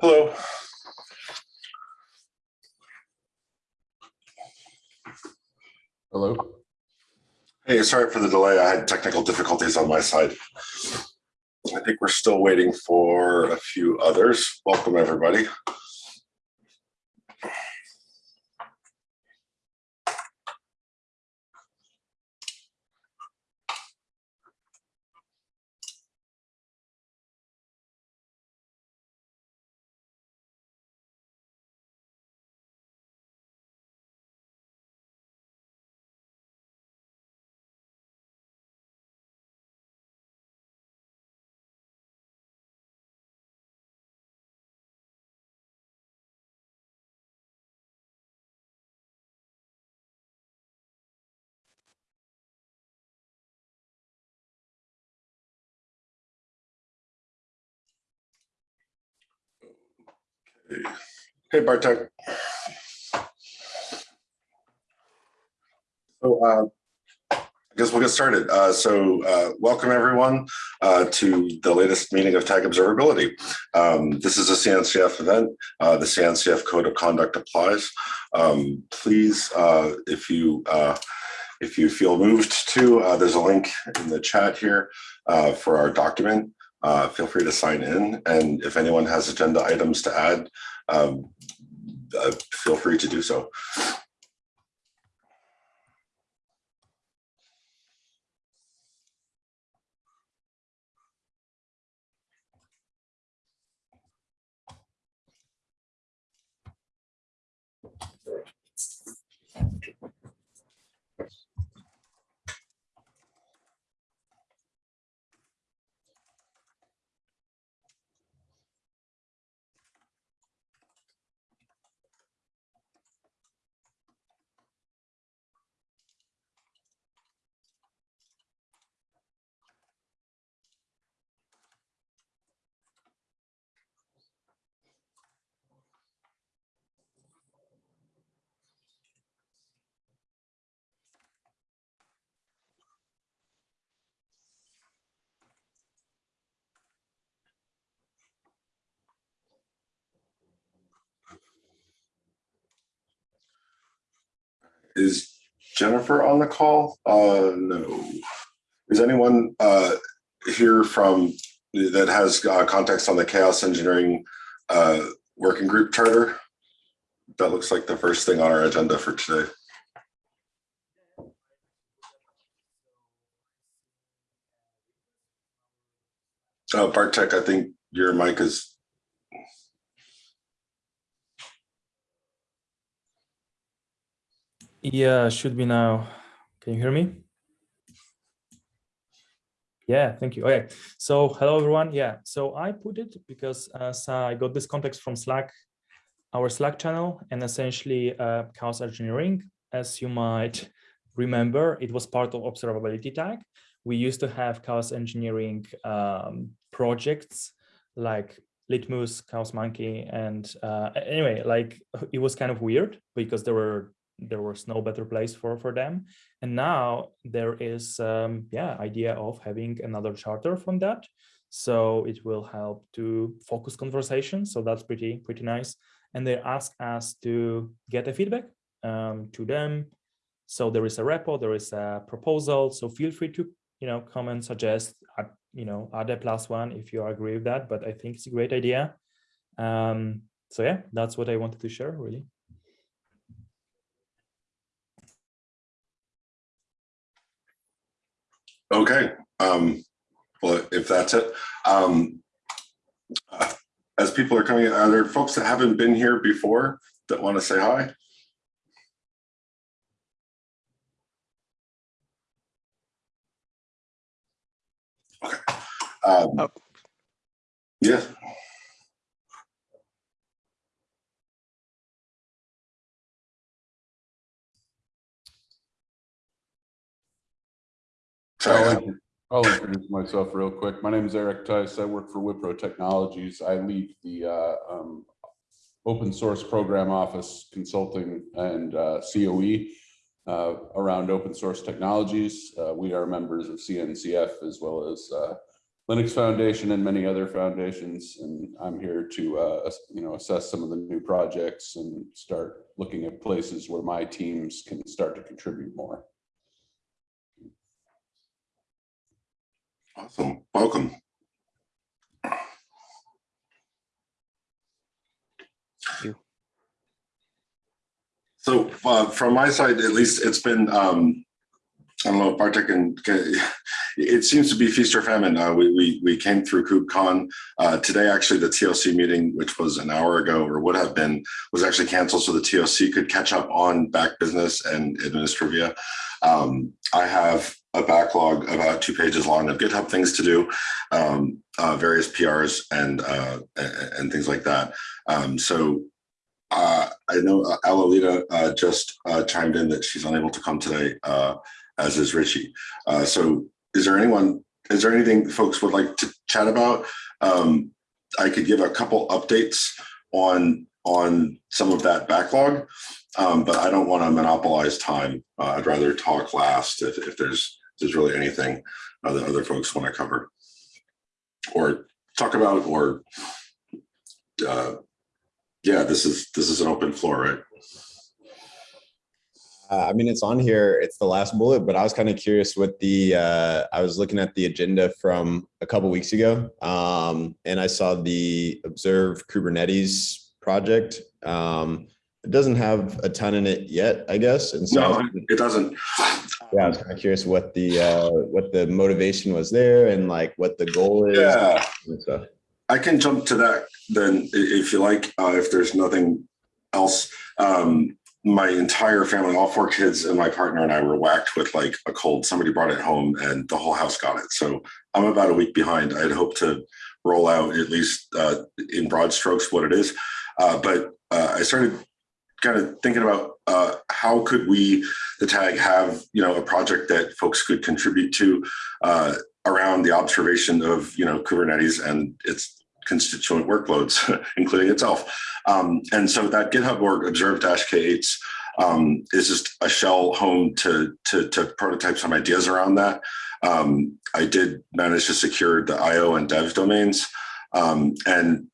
Hello. Hello? Hey, sorry for the delay. I had technical difficulties on my side. I think we're still waiting for a few others. Welcome, everybody. Hey, Bartek. So uh, I guess we'll get started. Uh, so uh, welcome everyone uh, to the latest meeting of Tag Observability. Um, this is a CNCF event. Uh, the CNCF Code of Conduct applies. Um, please, uh, if you uh, if you feel moved to, there's a link in the chat here for our document. Uh, feel free to sign in. And if anyone has agenda items to add, um, uh, feel free to do so. Is Jennifer on the call? Uh, no. Is anyone uh, here from that has uh, context on the chaos engineering uh, working group charter? That looks like the first thing on our agenda for today. Uh, Bartek, I think your mic is Yeah, should be now. Can you hear me? Yeah, thank you. Okay, so hello everyone. Yeah, so I put it because as I got this context from Slack, our Slack channel, and essentially uh, chaos engineering, as you might remember, it was part of observability tag. We used to have chaos engineering um, projects like Litmus, Chaos Monkey, and uh, anyway, like it was kind of weird because there were there was no better place for for them. And now there is um yeah idea of having another charter from that. So it will help to focus conversation. So that's pretty pretty nice. And they ask us to get a feedback um to them. So there is a repo there is a proposal. So feel free to you know comment suggest add, you know add a plus one if you agree with that. But i think it's a great idea. Um so yeah that's what i wanted to share really Okay, um, well, if that's it, um, uh, as people are coming, are there folks that haven't been here before that want to say hi? Okay. Um, Oh. Yeah. Sorry, I'll I'll introduce myself real quick. My name is Eric Tice. I work for Wipro Technologies. I lead the uh, um, open source program office consulting and uh, COE uh, around open source technologies. Uh, We are members of CNCF as well as uh, Linux Foundation and many other foundations. And I'm here to, uh, you know, assess some of the new projects and start looking at places where my teams can start to contribute more. Awesome. Welcome. you. So uh, from my side, at least, it's been, um, I don't know, if Bartek and it seems to be feast or famine. Uh, we, we, we came through KubeCon. Uh, today, actually, the TLC meeting, which was an hour ago or would have been, was actually canceled so the TLC could catch up on back business and administrivia. Um, I have a backlog about two pages long of GitHub things to do, um, uh, various PRs and, uh, and, things like that. Um, so uh, I know uh, Alolita uh, just uh, chimed in that she's unable to come today, as is Richie. So is there anyone, is there anything folks would like to chat about? Um, I could give a couple updates on on some of that backlog, um, but I don't want to monopolize time. Uh, I'd rather talk last if, if there's there's really anything uh, that other folks want to cover or talk about or uh, yeah, this is this is an open floor, right? Uh, I mean, it's on here. It's the last bullet, but I was kind of curious what the, uh, I was looking at the agenda from a couple weeks ago. Um, and I saw the Observe Kubernetes project. Um, it doesn't have a ton in it yet, I guess. And so, No, it doesn't. yeah, I was kind of curious what the, uh, what the motivation was there and like what the goal is. Yeah. stuff. I can jump to that then if you like, uh, if there's nothing else. Um, my entire family, all four kids and my partner and I were whacked with like a cold. Somebody brought it home and the whole house got it. So I'm about a week behind. I'd hoped to roll out at least uh, in broad strokes what it is. Uh, but uh, I started kind of thinking about uh, how could we, the tag, have you know a project that folks could contribute to uh, around the observation of you know Kubernetes and its constituent workloads, including itself. Um, and so that GitHub org observe-k8s um, is just a shell home to, to, to prototype some ideas around that. Um, I did manage to secure the IO and dev domains. Um, and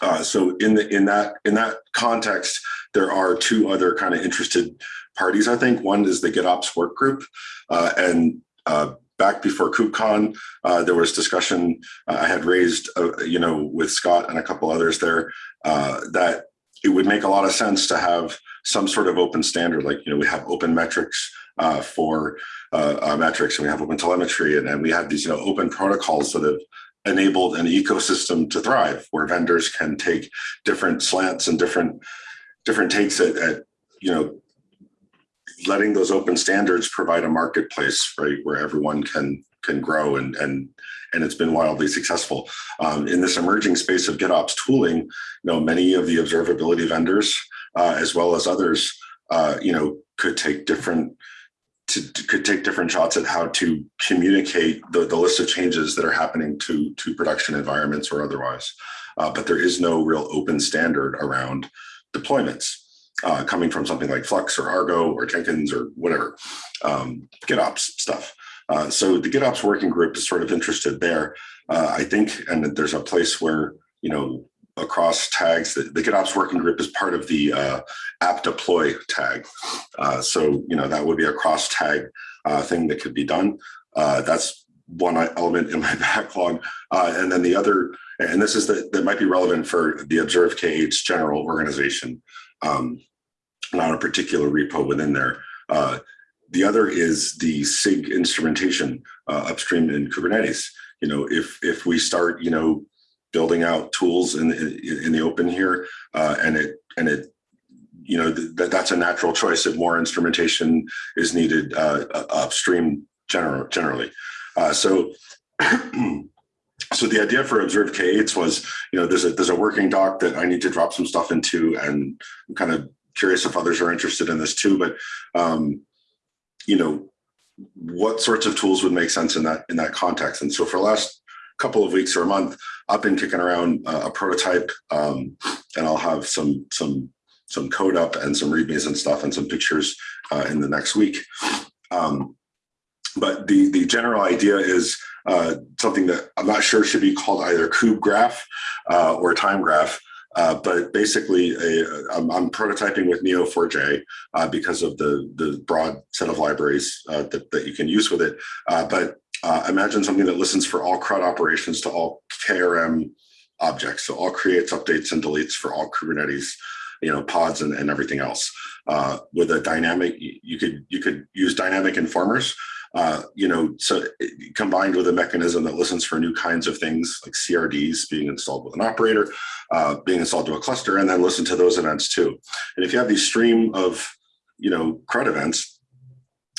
uh, so in the in that in that context, there are two other kind of interested parties. I think one is the GitOps work group, uh, and uh, back before KubeCon, uh, there was discussion uh, I had raised, uh, you know, with Scott and a couple others there, that it would make a lot of sense to have some sort of open standard, like, you know, we have open metrics uh, for uh, metrics and we have open telemetry and, and we have these, you know, open protocols that have enabled an ecosystem to thrive where vendors can take different slants and different different takes at, at you know, letting those open standards provide a marketplace, right, where everyone can can grow and and and it's been wildly successful. Um, in this emerging space of GitOps tooling, you know, many of the observability vendors, uh, as well as others, uh, you know, could take different to, to- could take different shots at how to communicate the, the list of changes that are happening to to production environments or otherwise. Uh, but there is no real open standard around deployments uh, coming from something like Flux or Argo or Jenkins or whatever, um, GitOps stuff. Uh, so the GitOps working group is sort of interested there, uh, I think, and there's a place where, you know, across tags, the, GitOps working group is part of the uh, app deploy tag. Uh, so, you know, that would be a cross tag uh, thing that could be done. Uh, that's one element in my backlog. Uh, and then the other, and this is the, that might be relevant for the Observe K8's general organization, um, not a particular repo within there. Uh, the other is the SIG instrumentation upstream in Kubernetes. You know, if if we start, you know, building out tools in in, in the open here, uh, and it and it, you know, that that's a natural choice. If more instrumentation is needed uh, upstream, general generally. Uh, so. So the idea for observed K8s was, you know, there's a there's a working doc that I need to drop some stuff into, and I'm kind of curious if others are interested in this too. But um, you know, what sorts of tools would make sense in that in that context? And so for the last couple of weeks or a month, I've been kicking around uh, a prototype, um, and I'll have some some some code up and some readmes and stuff and some pictures uh, in the next week. Um, but the the general idea is uh, something that I'm not sure should be called either kube graph uh, or time graph. Uh, but basically, a, I'm, I'm prototyping with Neo4j uh, because of the the broad set of libraries uh, that that you can use with it. Uh, but uh, imagine something that listens for all CRUD operations to all KRM objects, so all creates, updates, and deletes for all Kubernetes, you know, pods and, and everything else. Uh, with a dynamic, you could you could use dynamic informers uh, you know, so combined with a mechanism that listens for new kinds of things like CRDs being installed with an operator, uh, being installed to a cluster, and then listen to those events too. And if you have these stream of, you know, CRUD events,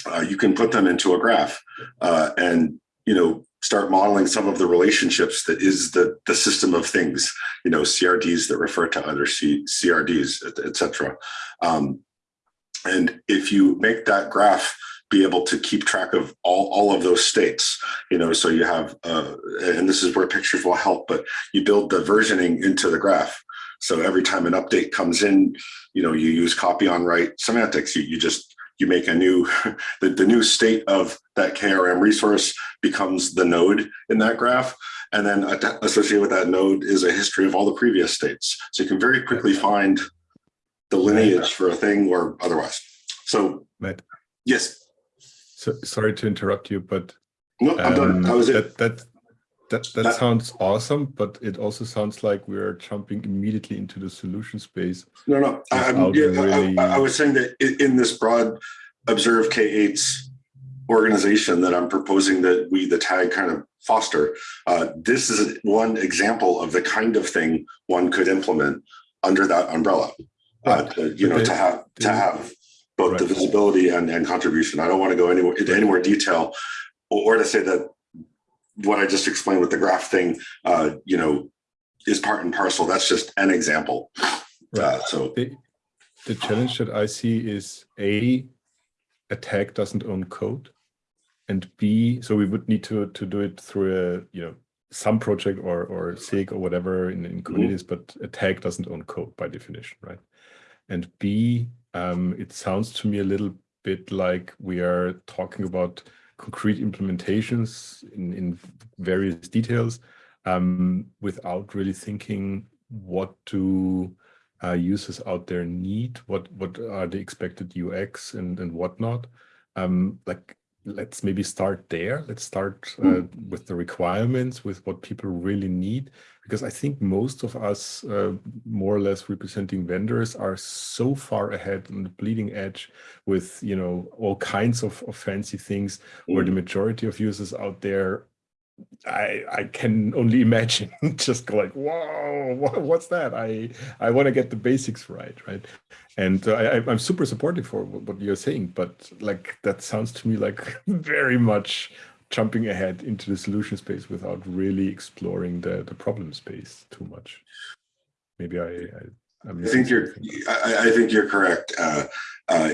uh, you can put them into a graph uh, and, you know, start modeling some of the relationships that is the, the system of things, you know, CRDs that refer to other C, CRDs, et, et cetera. Um, and if you make that graph be able to keep track of all, all of those states, you know, so you have, uh, and this is where pictures will help, but you build the versioning into the graph. So every time an update comes in, you know, you use copy on write semantics. You, you just, you make a new, the, the new state of that KRM resource becomes the node in that graph. And then associated with that node is a history of all the previous states. So you can very quickly find the lineage for a thing or otherwise. So Matt, yes, so, sorry to interrupt you, but no, I'm done. um, it. that that that that That- sounds awesome, but it also sounds like we are jumping immediately into the solution space. No, no, I, yeah, really- I, I was saying that in, this broad observe K8's organization that I'm proposing that we, the tag kind of foster, uh, this is one example of the kind of thing one could implement under that umbrella. Uh, Right. to, you But know, the- to have, to have both the visibility and, and contribution. I don't want to go anywhere into any more detail or to say that what I just explained with the graph thing, uh, you know, is part and parcel. That's just an example. Uh, so The the challenge that I see is a a tag doesn't own code, and b so we would need to to do it through a you know some project or or SIG or whatever in, in Kubernetes, but a tag doesn't own code by definition, right? And b um, it sounds to me a little bit like we are talking about concrete implementations in, in various details um, without really thinking what do uh, users out there need, what what are the expected UX and and whatnot. Um, like let's maybe start there. Let's start uh, with the requirements, with what people really need, because I think most of us, uh, more or less representing vendors, are so far ahead on the bleeding edge with you know all kinds of, of fancy things, where the majority of users out there I I can only imagine just go like whoa what, what's that? I I want to get the basics right right? And uh, I I'm super supportive for what you're saying but like that sounds to me like very much jumping ahead into the solution space without really exploring the the problem space too much maybe I I, I'm I think you're. I, I think you're correct. Uh, uh,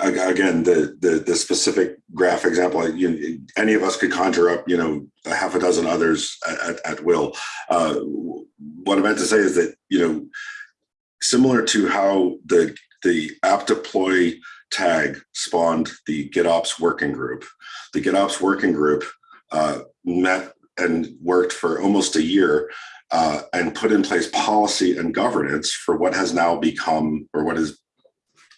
again, the, the, the specific graph example, you, any of us could conjure up, you know, a half a dozen others at, at, at will. Uh, what I meant to say is that, you know, similar to how the, the app deploy tag spawned the GitOps working group, the GitOps working group uh, met and worked for almost a year uh, and put in place policy and governance for what has now become, or what is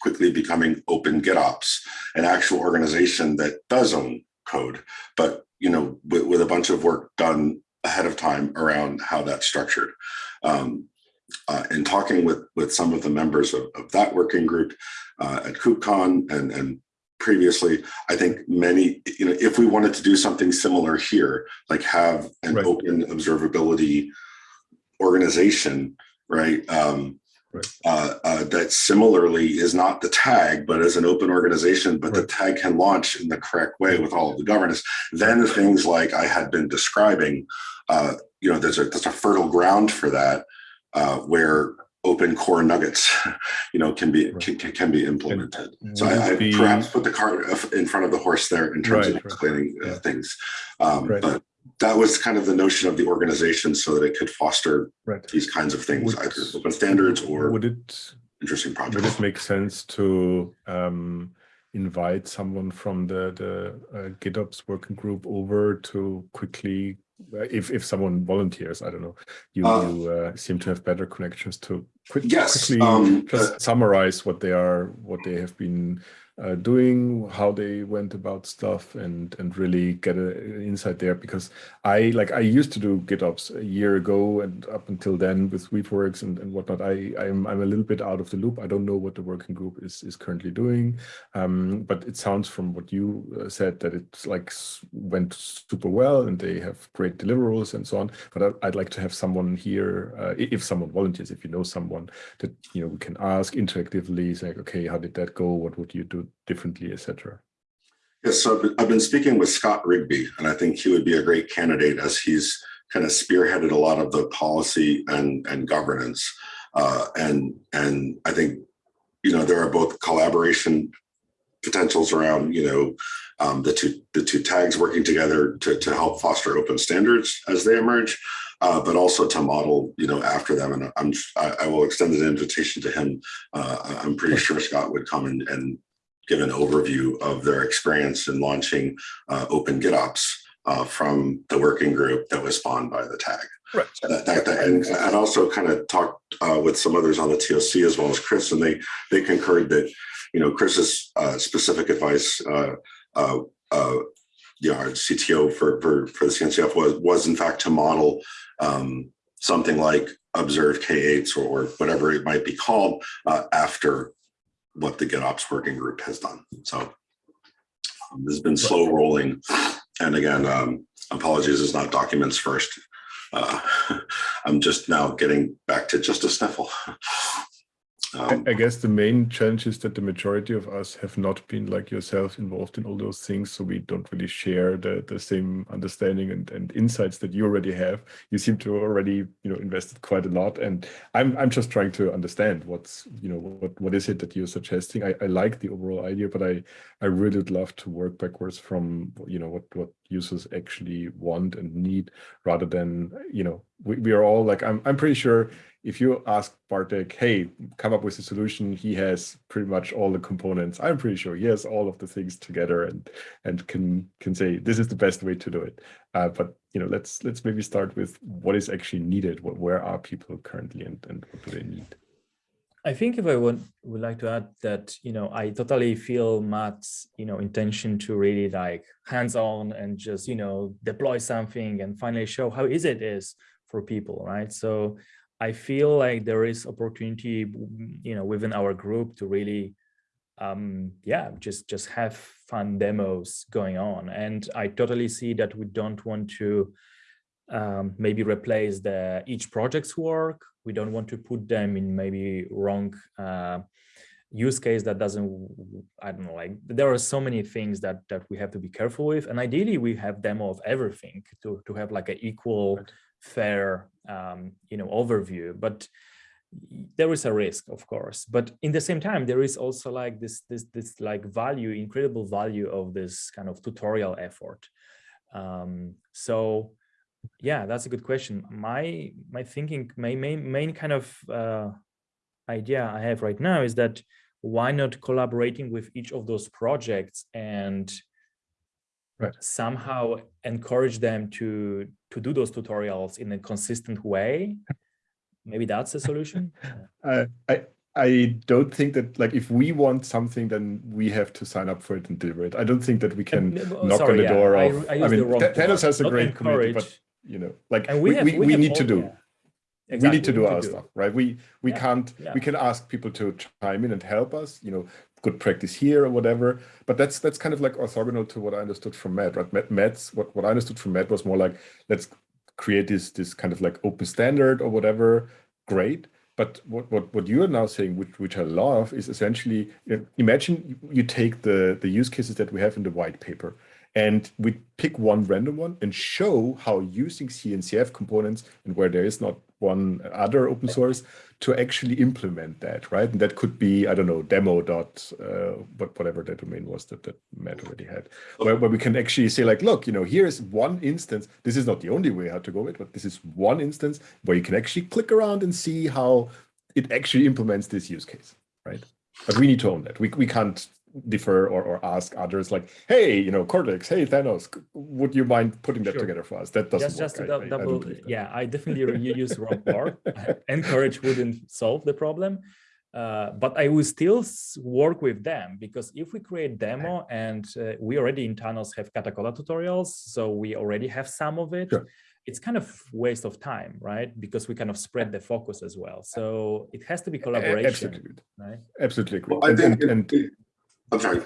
quickly becoming Open GitOps, an actual organization that does own code, but you know, with, with a bunch of work done ahead of time around how that's structured. Um, uh, in talking with with some of the members of, of that working group uh, at KubeCon and and previously, I think many, you know, if we wanted to do something similar here, like have an Right. open observability organization, right? Um, Right. uh, uh, that similarly is not the tag, but as an open organization, but the tag can launch in the correct way with all of the governance. Then things like I had been describing, uh, you know, there's a there's a fertile ground for that, uh, where open core nuggets, you know, can be Right. can, can can be implemented. So I, I be- perhaps put the cart in front of the horse there in terms Right, of right. explaining uh, Yeah. things. Um, Right. But that was kind of the notion of the organization so that it could foster right these kinds of things, Would- either open standards or would it interesting would it make sense to um, invite someone from the the uh, GitOps working group over to quickly, uh, if if someone volunteers, I don't know, you Uh, you uh, seem to have better connections to quick, Yes, quickly um, just summarize what they are, what they have been uh, doing, how they went about stuff, and and really get an insight there. Because I like I used to do GitOps a year ago, and up until then with Weaveworks and, and whatnot, I I'm I'm a little bit out of the loop. I don't know what the working group is is currently doing, um, but it sounds from what you uh, said that it's like went super well, and they have great deliverables and so on. But I, I'd like to have someone here, uh, if someone volunteers, if you know someone that you know we can ask interactively, say, okay, how did that go? What would you do differently, etc. Yes, so I've been- speaking with Scott Rigby, and I think he would be a great candidate as he's kind of spearheaded a lot of the policy and, and governance. Uh, and, and I think, you know, there are both collaboration potentials around, you know, um, the two, the two tags working together to, to help foster open standards as they emerge, uh, but also to model, you know, after them. And I'm, I, I will extend an invitation to him. Uh, I'm pretty sure Scott would come and, and give an overview of their experience in launching uh, Open GitOps uh, from the working group that was spawned by the tag. Right. So that, that, that- and, and also kind of talked uh, with some others on the TOC as well as Chris, and they they concurred that you know Chris's uh, specific advice, uh, uh, uh, you know, our CTO for for for the CNCF was was in fact to model um, something like Observe K8s or, or whatever it might be called uh, after what the GitOps working group has done. So um, this has been slow rolling. And again, um, apologies, it's not documents first. Uh, I'm just now getting back to just a sniffle. I, Um, I guess the main challenge is that the majority of us have not been like yourself involved in all those things, so we don't really share the the same understanding and, and insights that you already have. You seem to already you know invested quite a lot, and I'm I'm just trying to understand what's you know what what is it that you're suggesting. I, I like the overall idea, but I I really would love to work backwards from you know what what users actually want and need, rather than you know we, we are all like I'm I'm pretty sure if you ask Bartek, hey, come up with a solution, he has pretty much all the components. I'm pretty sure he has all of the things together and and can can say this is the best way to do it. Uh, but you know, let's let's maybe start with what is actually needed. What where are people currently and, and what do they need? I think if I would would like to add that, you know, I totally feel Matt's, you know, intention to really like hands-on and just, you know, deploy something and finally show how easy it is for people, right? So I feel like there is opportunity, you know, within our group to really, um, yeah, just just have fun demos going on. And I totally see that we don't want to um, maybe replace the each project's work. We don't want to put them in maybe wrong uh, use case that doesn't, I don't know, like there are so many things that that we have to be careful with. And ideally we have demo of everything to, to have like an equal, Right. fair, um, you know, overview. But there is a risk, of course. But in the same time, there is also like this, this, this like value, incredible value of this kind of tutorial effort. Um, so yeah, that's a good question. My my thinking, my main main kind of uh, idea I have right now is that why not collaborating with each of those projects and Right. somehow encourage them to to do those tutorials in a consistent way. Maybe that's a solution. Uh, I I don't think that like if we want something, then we have to sign up for it and deliver it. I don't think that we can oh, knock sorry, on the yeah, door I- of. I I, the mean, wrong Th- Thanos has a Not great community, but. You know, like And we have- we, we need to do. yeah. we need to do our do. stuff right we we Yeah, can't yeah. we can ask people to chime in and help us you know good practice here or whatever but that's that's kind of like orthogonal to what i understood from matt right matt matt's what, what i understood from matt was more like let's create this this kind of like open standard or whatever great but what what, what you are now saying which which i love is essentially you know, imagine you take the the use cases that we have in the white paper and we pick one random one and show how using CNCF components and where there is not one other open source to actually implement that, right? And that could be, I don't know, demo dot, uh, whatever that domain was that, that Matt already had, where, where we can actually say like, look, you know, here is one instance. This is not the only way how to go it, but this is one instance where you can actually click around and see how it actually implements this use case, right? But we need to own that. We, we can't defer or, or ask others like, hey, you know, Cortex, hey, Thanos, would you mind putting that Sure. together for us? That doesn't just just work. to I- dou- I- I don't double believe that. yeah i definitely re- use raw core encourage wouldn't solve the problem uh, but i will still work with them because if we create demo and uh, we already in Thanos have katacoda tutorials so we already have some of it Sure. it's kind of waste of time right because we kind of spread the focus as well so it has to be collaboration Absolutely, right absolutely agree. Well, I And- think, and- and- I'm sorry.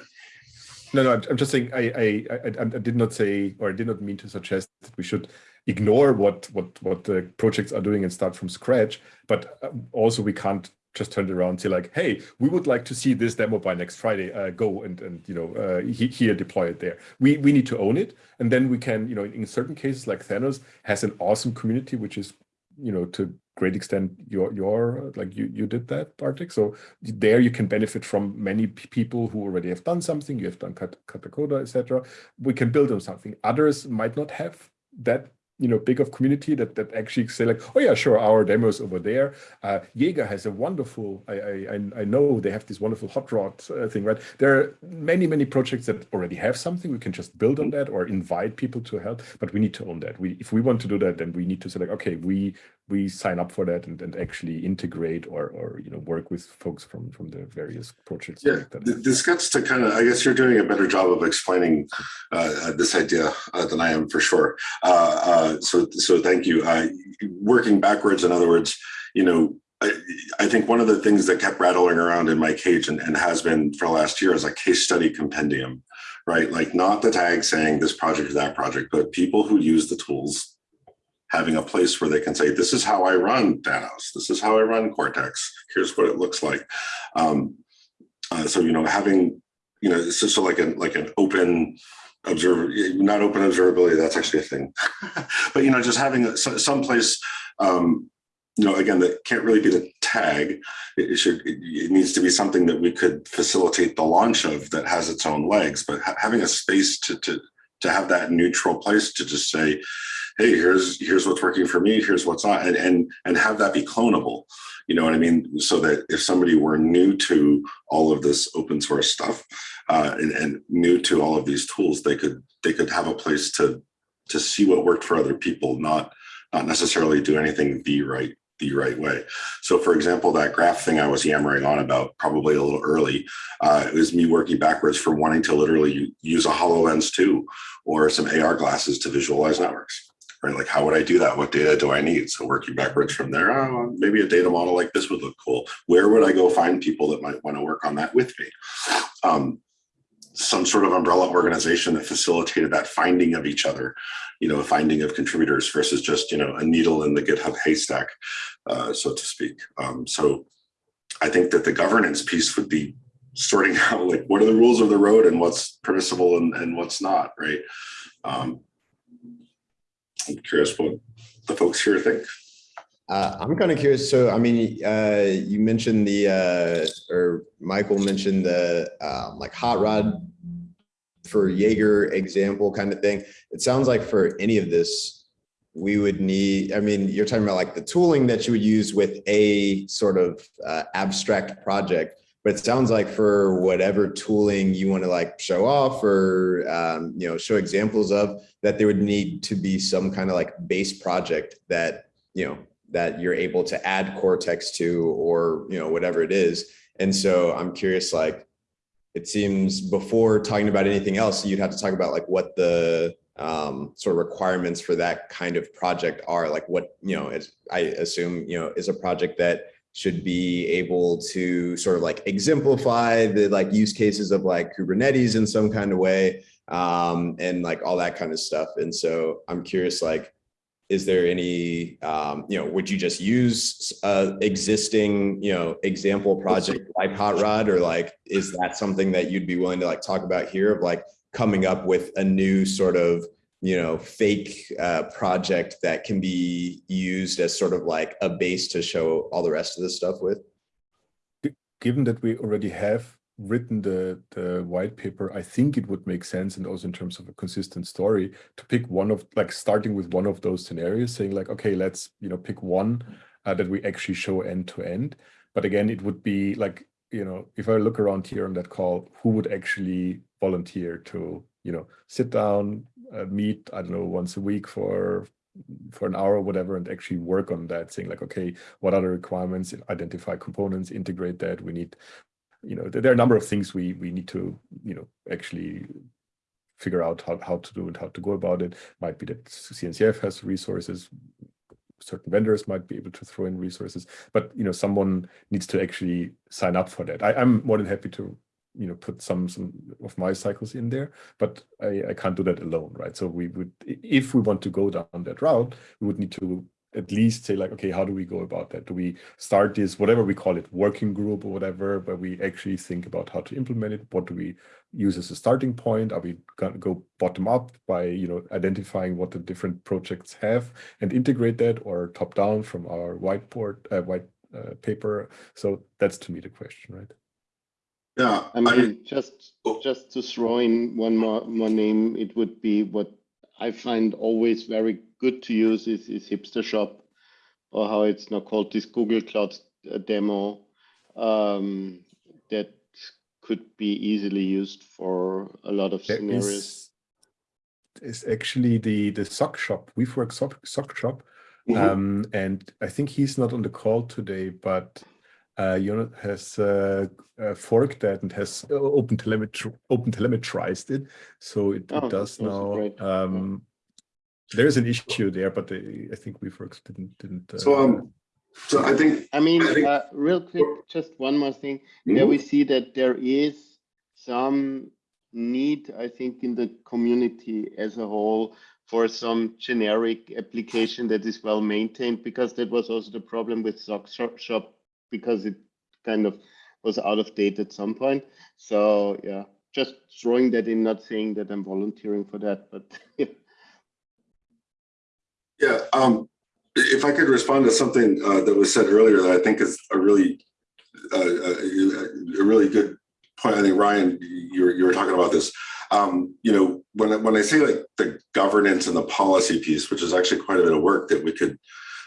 No, no, I'm just saying, I, I, I, I did not say, or I did not mean to suggest that we should ignore what, what, what the projects are doing and start from scratch. But uh, also we can't just turn it around and say like, hey, we would like to see this demo by next Friday, uh, go and, and, you know, uh, he- here, deploy it there. We, we need to own it. And then we can, you know, in certain cases like Thanos has an awesome community, which is, you know, to great extent your, your, like you, you did that, Bartek. So there you can benefit from many people who already have done something. You have done kat- katacoda etc we can build on something. Others might not have that you know big of community that that actually say like oh yeah sure our demos over there. Uh jaeger has a wonderful i i I- i know they have this wonderful hot rod uh, thing right? There are many many projects that already have something. We can just build on that or invite people to help but we need to own that. We if we want to do that then we need to say like okay we we sign up for that and, and actually integrate or or you know work with folks from from the various projects Yeah, that this gets to kind of, I guess you're doing a better job of explaining uh, this idea uh, than I am for sure. Uh, uh, so, so thank you. Working backwards, in other words, you know, I, I think one of the things that kept rattling around in my cage and, and has been for the last year is a case study compendium, right? Like not the tag saying this project or that project, but people who use the tools having a place where they can say, this is how I run Thanos. This is how I run Cortex. Here's what it looks like. Um, uh, so, you know, having, you know, it's just so like an, like an open observer, not open observability, that's actually a thing. but, you know, just having some place, um, you know, again, that can't really be the tag. It should, it, it needs to be something that we could facilitate the launch of that has its own legs, but ha- having a space to, to, to have that neutral place to just say, hey, here's, here's what's working for me, here's what's not, and, and, and have that be clonable. You know what I mean? So that if somebody were new to all of this open source stuff uh, and, and new to all of these tools, they could they could have a place to to see what worked for other people, not not necessarily do anything the right the right way. So, for example, that graph thing I was yammering on about probably a little early, uh, it was me working backwards from wanting to literally use a HoloLens 2 or some AR glasses to visualize networks right? Like, how would I do that? What data do I need? So working backwards from there, oh, maybe a data model like this would look cool. Where would I go find people that might want to work on that with me? Um, some sort of umbrella organization that facilitated that finding of each other, you know, finding of contributors versus just, you know, a needle in the GitHub haystack, uh, so to speak. Um, so I think that the governance piece would be sorting out like what are the rules of the road and what's permissible and, and what's not, right? Um, I'm curious what the folks here think. Uh, I'm kind of curious. So, I mean, uh, you mentioned the, uh, or Michael mentioned the, um, like hot rod for Jaeger example kind of thing. It sounds like for any of this, we would need, I mean, you're talking about like the tooling that you would use with a sort of uh, abstract project, but it sounds like for whatever tooling you want to like show off or, um, you know, show examples of, that there would need to be some kind of like base project that, you know, that you're able to add Cortex to, or, you know, whatever it is. And so I'm curious, like, it seems before talking about anything else, you'd have to talk about like what the um, sort of requirements for that kind of project are, like what, you know, is, I assume, you know, is a project that should be able to sort of like exemplify the like use cases of like Kubernetes in some kind of way um, and like all that kind of stuff. And so I'm curious, like, is there any, um, you know, would you just use a existing, you know, example project like Hot Rod or like, is that something that you'd be willing to like talk about here of like coming up with a new sort of, you know, fake uh, project that can be used as sort of like a base to show all the rest of this stuff with? given that we already have written the the white paper, I think it would make sense, and also in terms of a consistent story, to pick one of like starting with one of those scenarios, saying like, okay, let's you know pick one uh, that we actually show end to end. But again, it would be like you know, if I look around here on that call, who would actually volunteer to, you know, sit down, uh, meet, I don't know, once a week for for an hour or whatever, and actually work on that, saying like, okay, what are the requirements? Identify components, integrate that. We need, you know, there are a number of things we we need to, you know, actually figure out how, how to do and how to go about it. Might be that CNCF has resources, certain vendors might be able to throw in resources, but you know, someone needs to actually sign up for that. I, I'm more than happy to, you know, put some some of my cycles in there, but I, I can't do that alone, right? So we would, if we want to go down that route, we would need to at least say like, okay, how do we go about that? Do we start this, whatever we call it, working group or whatever, where we actually think about how to implement it? What do we use as a starting point? Are we gonna go bottom up by, you know, identifying what the different projects have and integrate that or top down from our whiteboard, uh, white uh, paper? So that's to me the question, right? Yeah, I I, mean, just, Oh. just to throw in one more, more name, it would be what I find always very good to use is, is Hipster Shop, or how it's now called, this Google Cloud uh, demo, um, that could be easily used for a lot of There scenarios. is, is actually the the sock shop, Weaveworks sock, sock shop, Mhm. um, and I think he's not on the call today, but uh, Jonat has uh, uh, forked that and has uh, open telemetry, open telemetrized it, so it, Oh, it does now. great. Um, There's an issue there, but they, I think Weaveworks didn't didn't. so, uh, um, so I think, I mean, I think- uh, real quick, just one more thing. There we see that there is some need, I think, in the community as a whole for some generic application that is well maintained, because that was also the problem with Sock Shop, Shop, because it kind of was out of date at some point. So yeah, just throwing that in, not saying that I'm volunteering for that, but yeah, um, if I could respond to something uh, that was said earlier that I think is a really, uh, a, a really good point. I think Ryan, you were, you were talking about this. Um, you know, when when I say like the governance and the policy piece, which is actually quite a bit of work that we could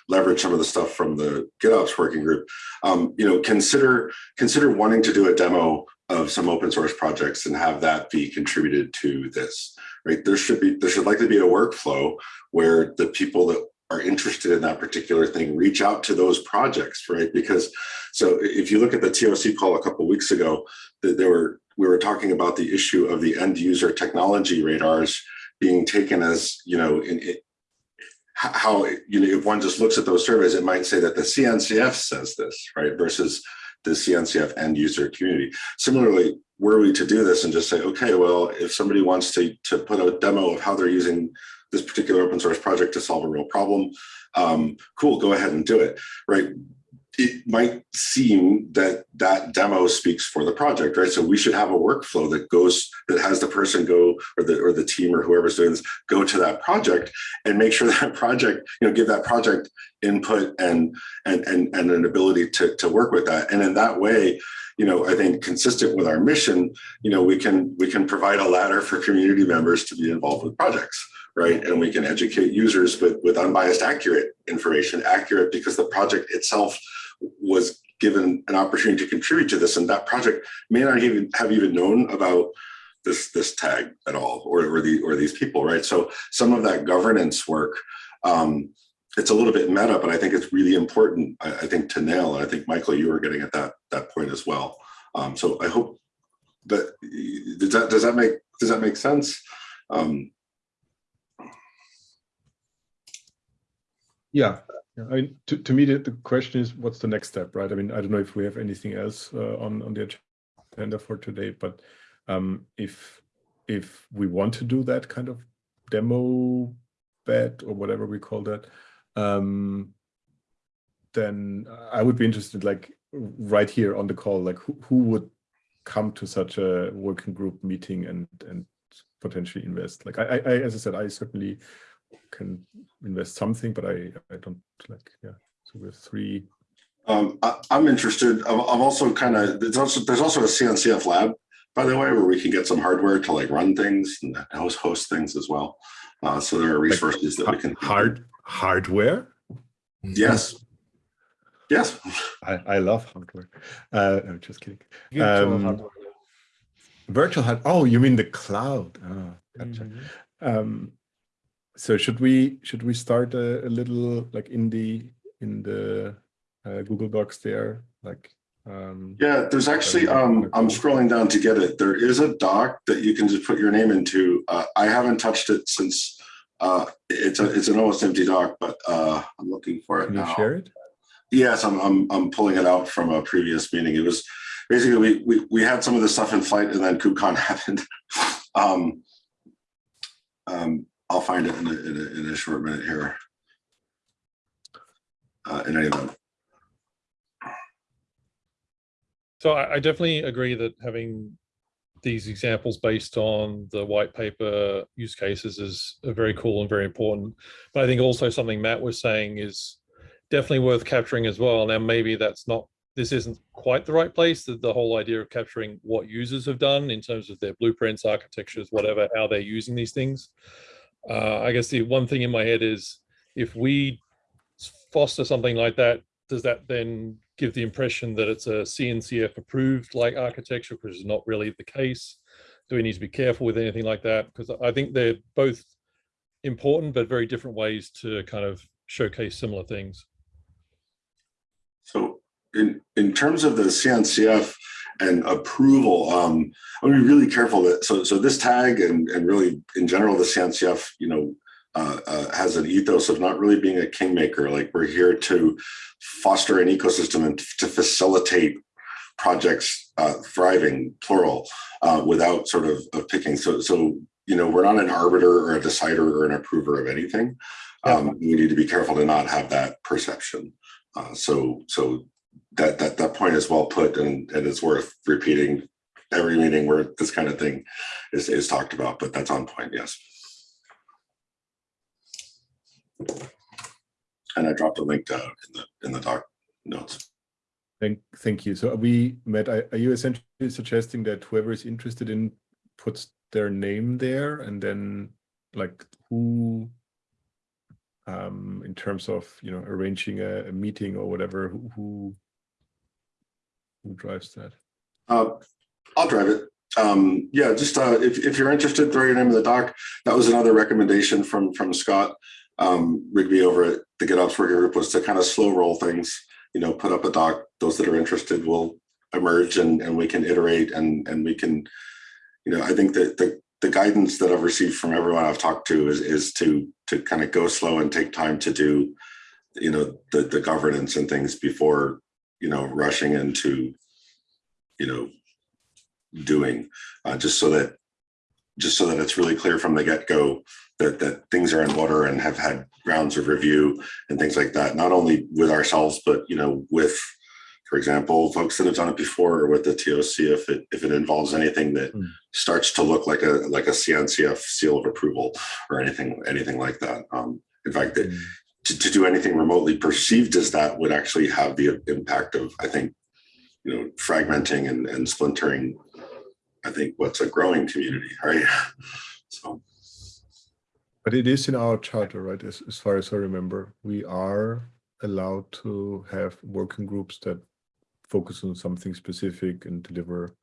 leverage some of the stuff from the GitOps working group. Um, you know, consider consider wanting to do a demo of some open source projects and have that be contributed to this. Right? There should be there should likely be a workflow where the people that are interested in that particular thing reach out to those projects, right? Because so if you look at the TOC call a couple weeks ago, that there were we were talking about the issue of the end user technology radars being taken as you know in how you know if one just looks at those surveys, it might say that the CNCF says this, right? Versus the CNCF end user community. Similarly, were we to do this and just say, okay, well, if somebody wants to to put a demo of how they're using this particular open source project to solve a real problem, um, cool, go ahead and do it, right? It might seem that that demo speaks for the project, right? So we should have a workflow that goes, that has the person go, or the or the team or whoever's doing this, go to that project and make sure that project, you know, give that project input and and and, and an ability to, to work with that. And in that way, you know, I think consistent with our mission, you know, we can we can provide a ladder for community members to be involved with projects right? And we can educate users with, with unbiased, accurate information, accurate because the project itself was given an opportunity to contribute to this. And that project may not even have even known about this, this tag at all, or, or, the, or these people, right? So some of that governance work, um, it's a little bit meta, but I think it's really important, I, I think, to nail. And I think, Michael, you were getting at that, that point as well. Um, so I hope that, does that, does that make, does that make sense? Um, Yeah, yeah. I mean, to, to me, the, the question is, what's the next step, right? I mean, I don't know if we have anything else uh, on on the agenda for today, but um, if if we want to do that kind of demo bet or whatever we call that, um, then I would be interested, like right here on the call, like who, who would come to such a working group meeting and and potentially invest? Like I, I as I said, I certainly can invest something, but I I don't like yeah. So we have three. Um, I, I'm interested. I'm, I'm also kind of there's also there's also a CNCF lab, by the way, where we can get some hardware to like run things and host host things as well. Uh, so there are resources that we can hard hardware. Yes. Yes. I, I love hardware. Uh, I'm just kidding. Virtual Um, hardware. Virtual hard. Oh, you mean the cloud? Ah, gotcha. Mhm. Um, so should we should we start a, a little like in the in the uh, Google Docs there, like um, Yeah, there's actually, um, I'm scrolling down to get it. There is a doc that you can just put your name into. Uh, I haven't touched it since, uh, it's a, it's an almost empty doc, but, uh, I'm looking for it can you now. share it? Yes, I'm, I'm, I'm pulling it out from a previous meeting. It was basically, we, we, we had some of the stuff in flight and then KubeCon happened. Um, um, I'll find it in a, in a, in a short minute here. Uh, in any event, So I, I definitely agree that having these examples based on the white paper use cases is very cool and very important. But I think also something Matt was saying is definitely worth capturing as well. Now, maybe that's not, this isn't quite the right place, the, the whole idea of capturing what users have done in terms of their blueprints, architectures, whatever, how they're using these things. Uh, I guess the one thing in my head is if we foster something like that, does that then give the impression that it's a CNCF approved like architecture, which is not really the case? Do we need to be careful with anything like that? Because I think they're both important, but very different ways to kind of showcase similar things. So in, in terms of the CNCF and approval, um, I'm gonna be really careful that, so, so this tag and, and really in general, the CNCF, you know, uh, uh, has an ethos of not really being a kingmaker. Like we're here to foster an ecosystem and to facilitate projects uh, thriving, plural, uh, without sort of, of picking. So, so, you know, we're not an arbiter or a decider or an approver of anything. Um, we need to be careful to not have that perception. Uh, so, so that, that, that point is well put and, and it's worth repeating every meeting where this kind of thing is, is talked about, but that's on point, yes. And I dropped a link to, in the, in the doc notes. Thank, thank you. So are we, Matt, are are you essentially suggesting that whoever is interested in puts their name there and then like who, um, in terms of, you know, arranging a, a meeting or whatever, who, who, drives that? Uh, I'll drive it. Um, yeah, just, uh, if, if you're interested, throw your name in the doc. That was another recommendation from, from Scott, um, Rigby over at the GitOps working group was to kind of slow roll things, you know, put up a doc. Those that are interested will emerge and, and we can iterate and, and we can, you know, I think that the, the guidance that I've received from everyone I've talked to is, is to, to kind of go slow and take time to do, you know, the, the governance and things before, you know, rushing into, you know, doing, uh, just so that, just so that it's really clear from the get-go that, that things are in order and have had rounds of review and things like that, not only with ourselves, but, you know, with, for example, folks that have done it before or with the TOC, if it, if it involves anything that Hmm. starts to look like a, like a CNCF seal of approval or anything, anything like that. Um, in fact, that Mm. To, to do anything remotely perceived as that would actually have the impact of, I think, you know, fragmenting and, and splintering, I think what's a growing community, right? So, But it is in our charter, right? As, as far as I remember, we are allowed to have working groups that focus on something specific and deliver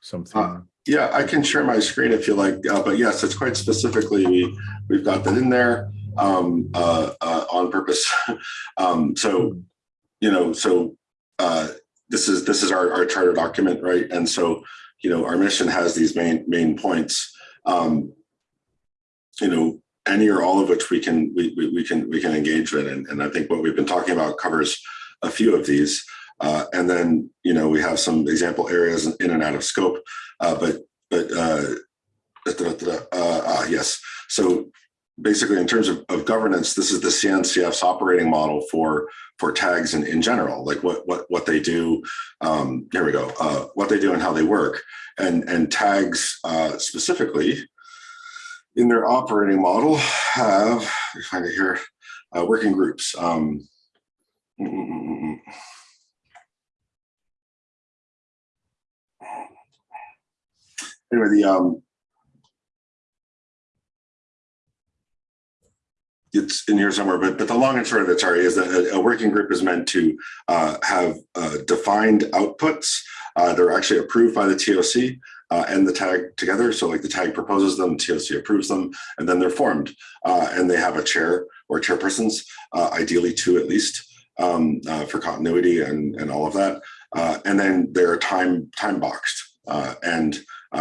something. yeah, I can share my screen if you like, uh, but yes, it's quite specifically, we, we've got that in there um, uh, uh, on purpose. um, so, you know, so uh, this is, this is our, our charter document, right? And so, you know, our mission has these main, main points. Um, you know, any or all of which we can, we, we, we can, we can engage in. And, and I think what we've been talking about covers a few of these. Uh, and then, you know, we have some example areas in and out of scope, uh, but, but, uh, uh, uh, yes. So basically in terms of, of governance, this is the CNCF's operating model for, for tags in, in general, like what, what, what they do. Um, here we go, uh, what they do and how they work and, and tags, uh, specifically in their operating model have, find it here, uh, working groups. Um, mm, mm, mm. Anyway, the um, it's in here somewhere, but, but the long and short of it, sorry, is that a, working group is meant to uh, have uh, defined outputs. Uh, they're actually approved by the TOC uh, and the tag together. So like the tag proposes them, TOC approves them, and then they're formed. Uh, and they have a chair or chairpersons, uh, ideally two at least, um, for continuity and, and all of that. And then they're time time boxed. And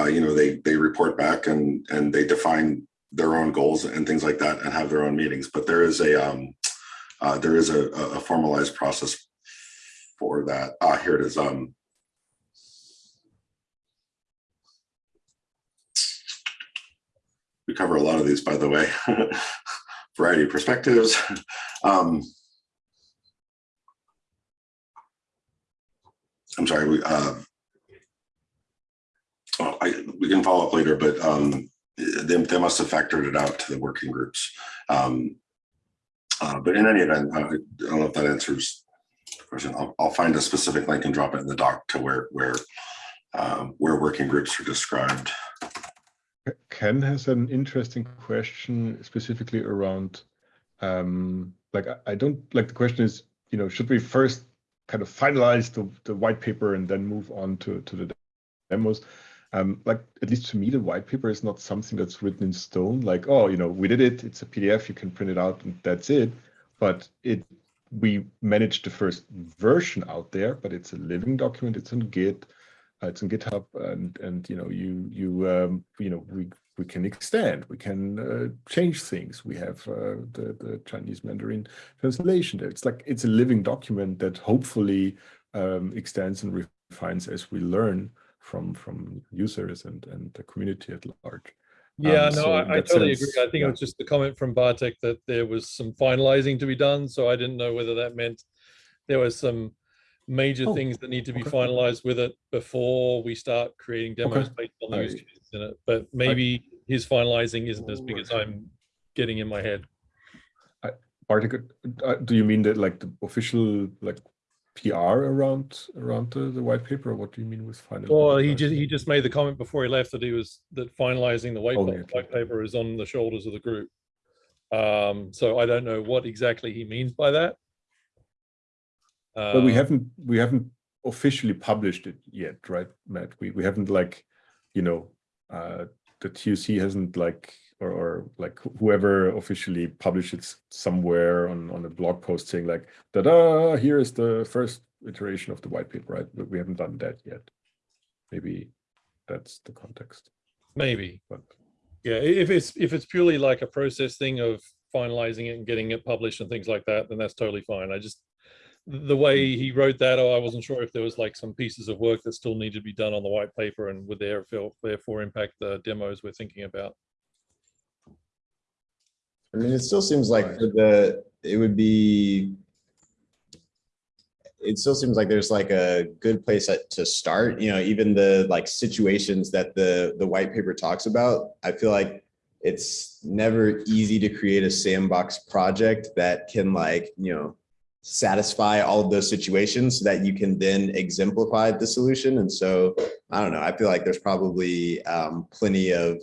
you know they they report back and and they define their own goals and things like that and have their own meetings. But there is a um, uh, there is a, a formalized process for that. Ah, here it is. Um, we cover a lot of these, by the way. Variety of perspectives. Um, I'm sorry, we, uh, oh, I, we can follow up later, but um, they, they must have factored it out to the working groups. Um, uh, but in any event, uh, I don't know if that answers the question. I'll, I'll find a specific link and drop it in the doc to where where um, where working groups are described. Ken has an interesting question specifically around, um, like, I, I don't, like, the question is, you know, should we first kind of finalize the, the white paper and then move on to, to the demos? Um, like, at least to me, the white paper is not something that's written in stone, like, oh, you know, we did it, it's a PDF, you can print it out and that's it. But it, we managed the first version out there, but it's a living document, it's on Git, uh, it's on GitHub, and and you know you you um, you know we we can extend, we can uh, change things. We have uh, the the Chinese Mandarin translation there. It's like it's a living document that hopefully um, extends and refines as we learn from from users and and the community at large. Yeah, Um, no, so I, I totally sense, agree. I think yeah. it was just the comment from Bartek that there was some finalizing to be done. So I didn't know whether that meant there was some major Oh, things that need to be okay. finalized with it before we start creating demos Okay. based on the use cases in it. But maybe his finalizing isn't as big as I'm getting in my head. Bartek, uh, do you mean that like the official like PR around around the, the white paper? What do you mean with final? Well, he just he just made the comment before he left that he was that finalizing the white, Oh, pa- white paper is on the shoulders of the group. Um, so I don't know what exactly he means by that. But we Um, haven't we haven't officially published it yet, right, Matt? We we haven't like, you know, uh the TOC hasn't like or, or like whoever officially published it somewhere on on a blog post saying like, da-da, here is the first iteration of the white paper, right? But we haven't done that yet. Maybe that's the context. Maybe. But Yeah, if it's if it's purely like a process thing of finalizing it and getting it published and things like that, then that's totally fine. I just the way he wrote that, oh, I wasn't sure if there was like some pieces of work that still needed to be done on the white paper and would therefore therefore impact the demos we're thinking about. I mean, it still seems like for the, it would be. It still seems like there's like a good place to start, you know, even the like situations that the, the white paper talks about. I feel like it's never easy to create a sandbox project that can like, you know, satisfy all of those situations so that you can then exemplify the solution. And so, I don't know, I feel like there's probably um, plenty of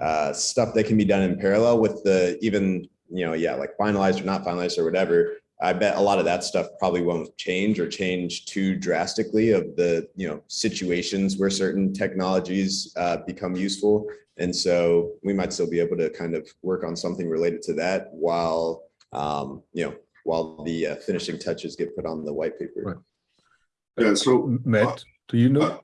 uh, stuff that can be done in parallel with the even, you know, yeah, like finalized or not finalized or whatever. I bet a lot of that stuff probably won't change or change too drastically of the, you know, situations where certain technologies uh, become useful. And so we might still be able to kind of work on something related to that while, um, you know, while the uh, finishing touches get put on the white paper. Right. Yeah, so M- Matt, do you know?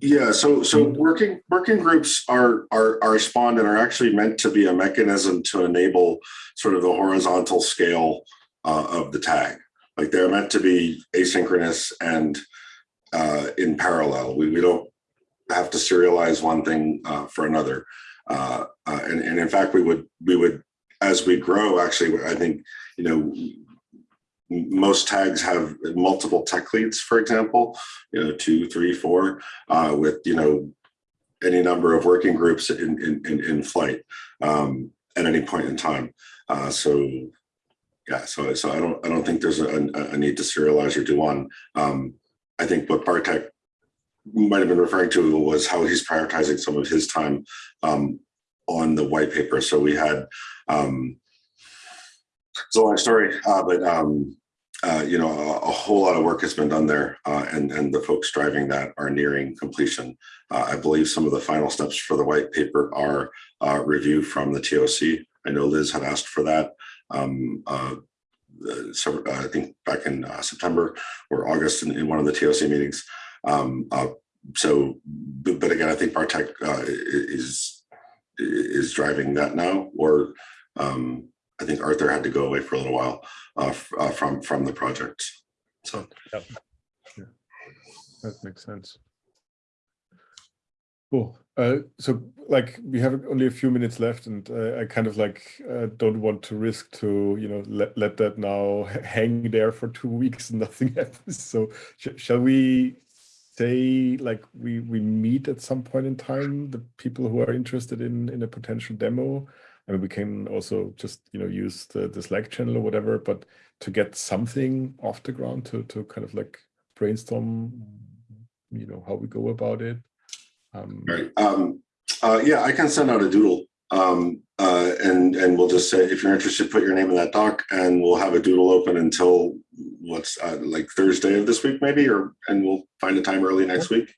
Yeah, so so working working groups are are are spawned and are actually meant to be a mechanism to enable sort of the horizontal scale uh, of the tag. Like they're meant to be asynchronous and uh, in parallel. We we don't have to serialize one thing uh, for another. Uh, uh, and and in fact, we would we would as we grow. Actually, I think you know most tags have multiple tech leads, for example, you know, two, three, four, uh, with, you know, any number of working groups in, in, in, in flight um, at any point in time. Uh, so, yeah, so, so I don't, I don't think there's a, a need to serialize or do one. Um, I think what Bartek might have been referring to was how he's prioritizing some of his time um, on the white paper. So we had, um, it's a long story, uh, but um, uh, you know, a, a whole lot of work has been done there, uh, and and the folks driving that are nearing completion. Uh, I believe some of the final steps for the white paper are uh, review from the TOC. I know Liz had asked for that. Um, uh, so I think back in September or August in, in one of the TOC meetings. Um, so, but, again, I think Bartek is is driving that now, or um, I think Arthur had to go away for a little while uh, uh, from from the project. So yeah, That makes sense. Cool. Uh, so like we have only a few minutes left and uh, I kind of like uh, don't want to risk to, you know, let, let that now hang there for two weeks and nothing happens. So sh shall we say like we, we meet at some point in time, the people who are interested in, in a potential demo? I mean, we can also just, you know, use the, the Slack channel or whatever, but to get something off the ground to, to kind of like brainstorm, you know, how we go about it. Um, right, um, uh, yeah, I can send out a doodle, um, uh, and and we'll just say if you're interested, put your name in that doc, and we'll have a doodle open until what's uh, like Thursday of this week, maybe, or and we'll find a time early next week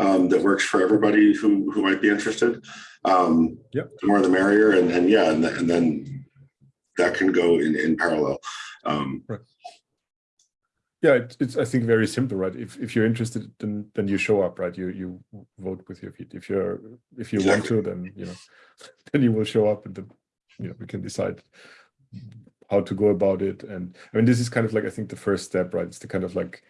um, that works for everybody who who might be interested. Um, Yep. The more the merrier, and and yeah, and, and then that can go in in parallel. Um, yeah, it, it's I think very simple, right? If if you're interested, then then you show up, right? You you vote with your feet. If you're if you want to, then you know, then you will show up, and then you know we can decide how to go about it. And I mean, this is kind of like I think the first step, right? It's the kind of like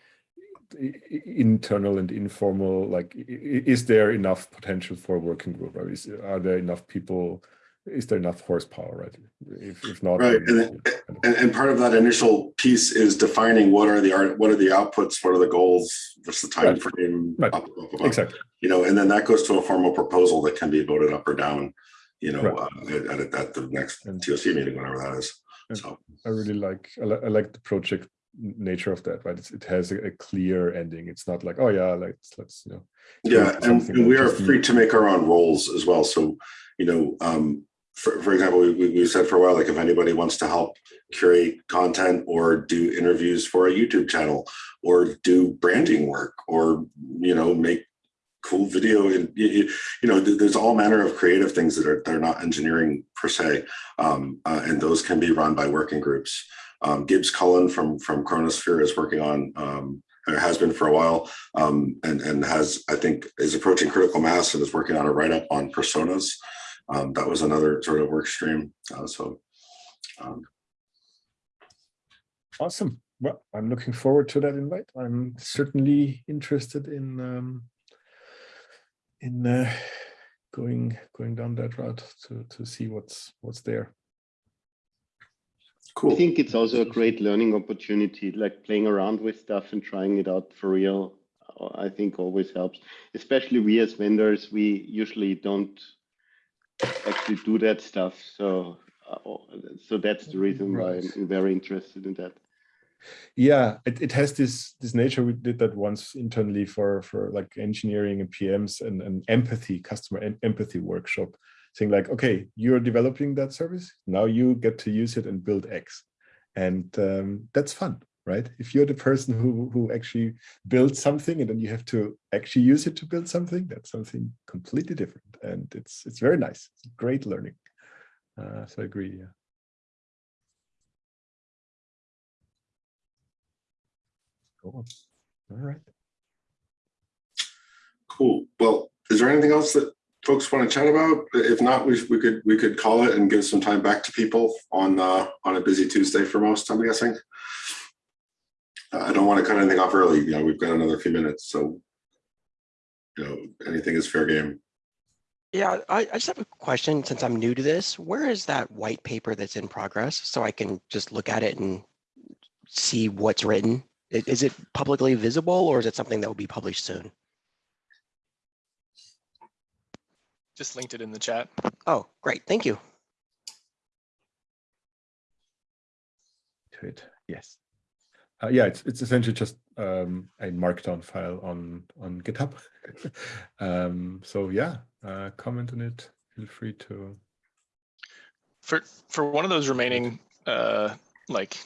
internal and informal. Like, is there enough potential for a working group? Right? Is, are there enough people? Is there enough horsepower? Right? If if not, Right, then, and know, And, and part of that initial piece is defining what are the art, what are the outputs, what are the goals, what's the time Right. frame, Right. blah, blah, blah. exactly. you know, and then that goes to a formal proposal that can be voted up or down, you know, Right. uh, at, at, the next And- TOC meeting, whenever that is. So, I really like I, li- I like the project nature of that, right? It's, it has a, a clear ending. It's not like, oh yeah, let's let's you know. yeah, and, and we are free to make our own roles as well. So, you know, um, for, for example, we, we, said for a while, like if anybody wants to help curate content or do interviews for a YouTube channel or do branding work or, you know, make cool video and you know there's all manner of creative things that are they're not engineering per se um, uh, and those can be run by working groups um, gibbs cullen from from chronosphere is working on um, has been for a while um, and and has i think is approaching critical mass and is working on a write-up on personas um, that was another sort of work stream uh, so um, Awesome. Well, I'm looking forward to that invite. I'm certainly interested in um, in uh, going going down that route to to see what's what's there. Cool I think it's also a great learning opportunity, like playing around with stuff and trying it out for real. I think always helps, especially we as vendors, we usually don't actually do that stuff. So, uh, so that's the reason why I'm very interested in that. Yeah, it, it has this this nature. We did that once internally for for like engineering and PMs and an empathy customer em- empathy workshop, saying like, okay, you're developing that service now, you get to use it and build X, and um, that's fun, right? If you're the person who who actually builds something and then you have to actually use it to build something, that's something completely different, and it's it's very nice. It's great learning. Uh, so I agree. Yeah. Cool. All right. Cool. Well, is there anything else that folks want to chat about? If not, we, we could we could call it and give some time back to people on uh, on a busy Tuesday for most. I'm guessing. Uh, I don't want to cut anything off early. Know, we've got another few minutes, so you know, anything is fair game. Yeah, I, I just have a question since I'm new to this. Where is that white paper that's in progress so I can just look at it and see what's written? Is it publicly visible or is it something that will be published soon? Just linked it in the chat. Oh, great. Thank you. to it. Yes. Uh, yeah, it's it's essentially just um, a markdown file on on GitHub. um, so yeah, uh, comment on it. Feel free to. For for one of those remaining uh, like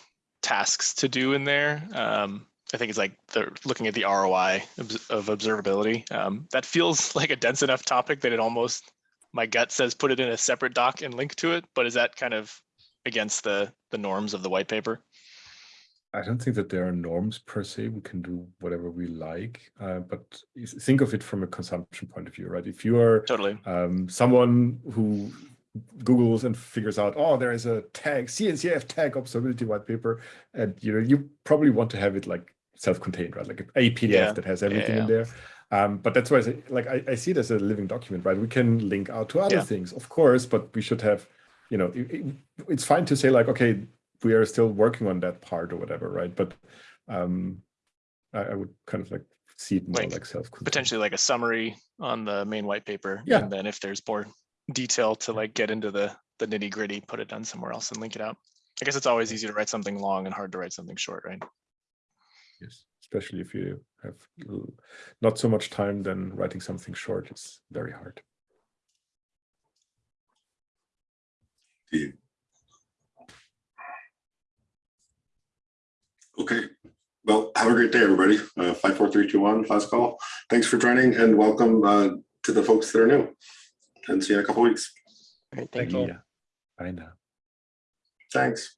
tasks to do in there. Um, I think it's like they're looking at the ROI of observability. Um, that feels like a dense enough topic that it almost, my gut says put it in a separate doc and link to it. But is that kind of against the the norms of the white paper? I don't think that there are norms per se. We can do whatever we like, uh, but think of it from a consumption point of view, right? If you are Totally. um, someone who Googles and figures out, oh, there is a tag, CNCF tag observability white paper, and you know, you probably want to have it like self-contained, right? Like a PDF Yeah. that has everything yeah. in there. Um, but that's why I say, like I, I see it as a living document, right? We can link out to other things, of course, but we should have, you know, it- it- it's fine to say like, okay, we are still working on that part or whatever, right? But um, I, I would kind of like see it more Like, like, self Potentially like a summary on the main white paper. Yeah. And then if there's more detail to like get into the the nitty gritty, put it down somewhere else and link it out. I guess it's always easy to write something long and hard to write something short, right? Yes, especially if you have not so much time, then writing something short is very hard. Okay, well, have a great day, everybody. Uh, five, four, three, two, one, last call. Thanks for joining and welcome uh, to the folks that are new. And see you in a couple weeks. All right, thank Thanks all. Yeah, I know. Thanks.